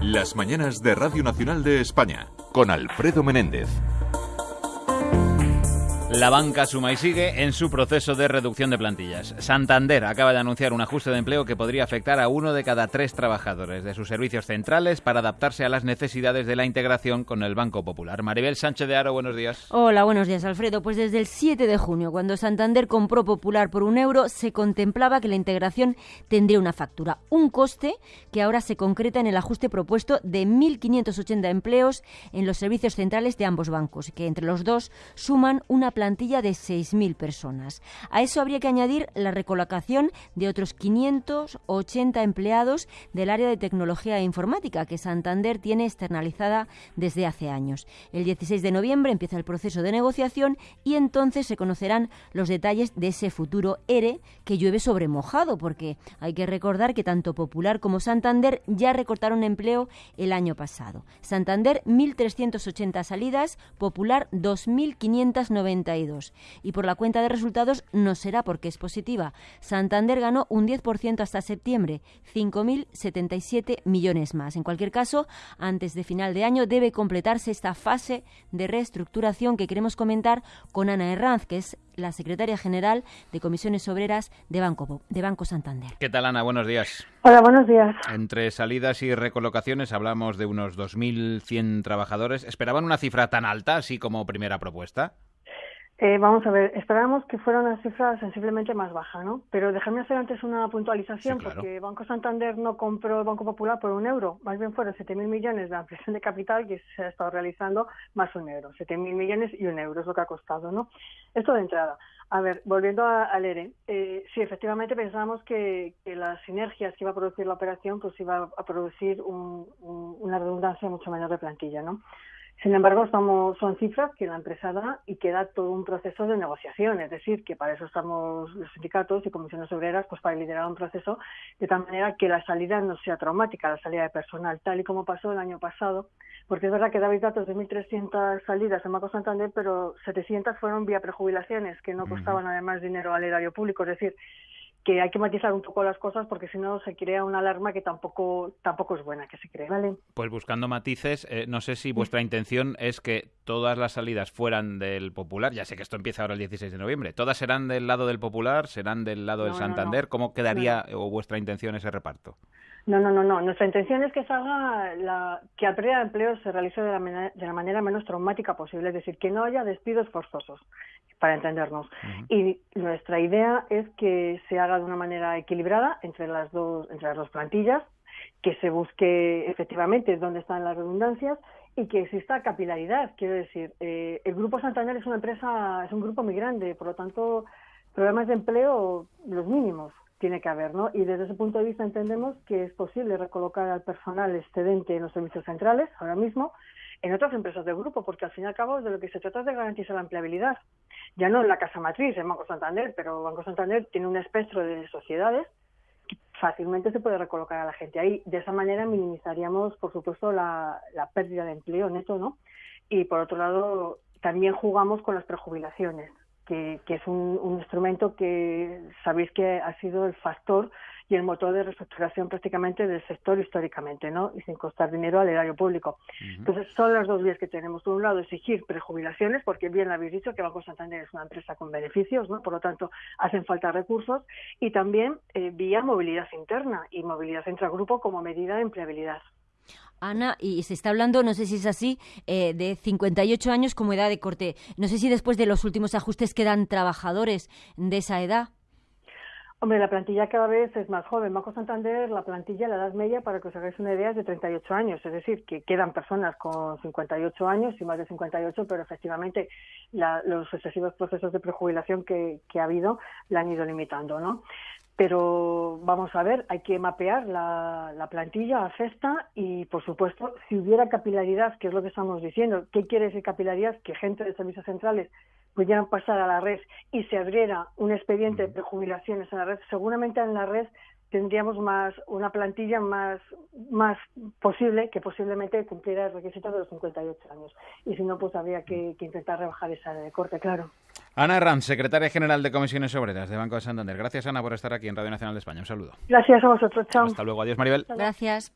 Las mañanas de Radio Nacional de España con Alfredo Menéndez. La banca suma y sigue en su proceso de reducción de plantillas. Santander acaba de anunciar un ajuste de empleo que podría afectar a uno de cada tres trabajadores de sus servicios centrales para adaptarse a las necesidades de la integración con el Banco Popular. Maribel Sánchez de Aro, buenos días. Hola, buenos días, Alfredo. Pues desde el 7 de junio, cuando Santander compró Popular por un euro, se contemplaba que la integración tendría una factura, un coste que ahora se concreta en el ajuste propuesto de 1.580 empleos en los servicios centrales de ambos bancos, que entre los dos suman una plantilla de 6.000 personas. A eso habría que añadir la recolocación de otros 580 empleados del área de tecnología e informática que Santander tiene externalizada desde hace años. El 16 de noviembre empieza el proceso de negociación y entonces se conocerán los detalles de ese futuro ERE que llueve sobre mojado, porque hay que recordar que tanto Popular como Santander ya recortaron empleo el año pasado. Santander 1.380 salidas, Popular 2.590 y por la cuenta de resultados no será porque es positiva. Santander ganó un 10% hasta septiembre, 5.077 millones más. En cualquier caso, antes de final de año debe completarse esta fase de reestructuración que queremos comentar con Ana Herranz, que es la secretaria general de Comisiones Obreras de Banco, de Banco Santander. ¿Qué tal, Ana? Buenos días. Hola, buenos días. Entre salidas y recolocaciones hablamos de unos 2.100 trabajadores. ¿Esperaban una cifra tan alta, así como primera propuesta? Eh, vamos a ver, esperábamos que fuera una cifra sensiblemente más baja, ¿no? Pero déjame hacer antes una puntualización, porque Banco Santander no compró el Banco Popular por un euro, más bien fueron 7.000 millones de ampliación de capital que se ha estado realizando más un euro, 7.000 millones y un euro es lo que ha costado, ¿no? Esto de entrada. A ver, volviendo al ERE, eh, sí, efectivamente pensábamos que, las sinergias que iba a producir la operación pues iba a producir una redundancia mucho menor de plantilla, ¿no? Sin embargo, estamos, son cifras que la empresa da y queda todo un proceso de negociación, es decir, que para eso estamos los sindicatos y comisiones obreras, pues para liderar un proceso de tal manera que la salida no sea traumática, la salida de personal, tal y como pasó el año pasado, porque es verdad que dabais datos de 1.300 salidas en Banco Santander, pero 700 fueron vía prejubilaciones, que no costaban además dinero al erario público, es decir, que hay que matizar un poco las cosas porque si no se crea una alarma que tampoco tampoco es buena que se cree, ¿vale? Pues buscando matices, eh, no sé si vuestra intención es que todas las salidas fueran del Popular, ya sé que esto empieza ahora el 16 de noviembre, ¿todas serán del lado del Popular, serán del lado del Santander? ¿Cómo quedaría o vuestra intención ese reparto? No, no, no, no. Nuestra intención es que salga la, que la pérdida de empleo se realice de la, manera, de la manera menos traumática posible, es decir, que no haya despidos forzosos, para entendernos. Y nuestra idea es que se haga de una manera equilibrada entre las dos, entre las dos plantillas, que se busque efectivamente dónde están las redundancias y que exista capilaridad. Quiero decir, eh, el Grupo Santander es una empresa, es un grupo muy grande, por lo tanto, problemas de empleo los mínimos tiene que haber, ¿no? Y desde ese punto de vista entendemos que es posible recolocar al personal excedente en los servicios centrales ahora mismo en otras empresas del grupo, porque al fin y al cabo de lo que se trata es de garantizar la empleabilidad. Ya no en la casa matriz, en Banco Santander, pero Banco Santander tiene un espectro de sociedades que fácilmente se puede recolocar a la gente ahí. De esa manera minimizaríamos, por supuesto, la, pérdida de empleo neto, ¿no? Y por otro lado, también jugamos con las prejubilaciones que, es un, instrumento que sabéis que ha sido el factor y el motor de reestructuración prácticamente del sector históricamente, ¿no? Y sin costar dinero al erario público. Entonces, son las dos vías que tenemos. Por un lado, exigir prejubilaciones, porque bien habéis dicho que Banco Santander es una empresa con beneficios, ¿no? Por lo tanto, hacen falta recursos. Y también eh, vía movilidad interna y movilidad intragrupo como medida de empleabilidad. Ana, y se está hablando, no sé si es así, eh, de 58 años como edad de corte. No sé si después de los últimos ajustes quedan trabajadores de esa edad. Hombre, la plantilla cada vez es más joven. Banco Santander, la plantilla, la edad media, para que os hagáis una idea, es de 38 años. Es decir, que quedan personas con 58 años y más de 58, pero efectivamente los excesivos procesos de prejubilación que, que ha habido la han ido limitando, ¿no? Pero vamos a ver, hay que mapear la, la, plantilla a cesta y, por supuesto, si hubiera capilaridad, que es lo que estamos diciendo, ¿qué quiere decir capilaridad? Que gente de servicios centrales pudieran pasar a la red y se abriera un expediente de jubilaciones en la red, seguramente en la red tendríamos más una plantilla más más posible que posiblemente cumpliera el requisito de los 58 años. Y si no pues habría que, que intentar rebajar esa de corte claro Ana Herranz, secretaria general de Comisiones Obreras de Banco de Santander. Gracias, Ana, por estar aquí en Radio Nacional de España. Un saludo. Gracias a vosotros. Chao. Hasta luego. Adiós, Maribel. Gracias.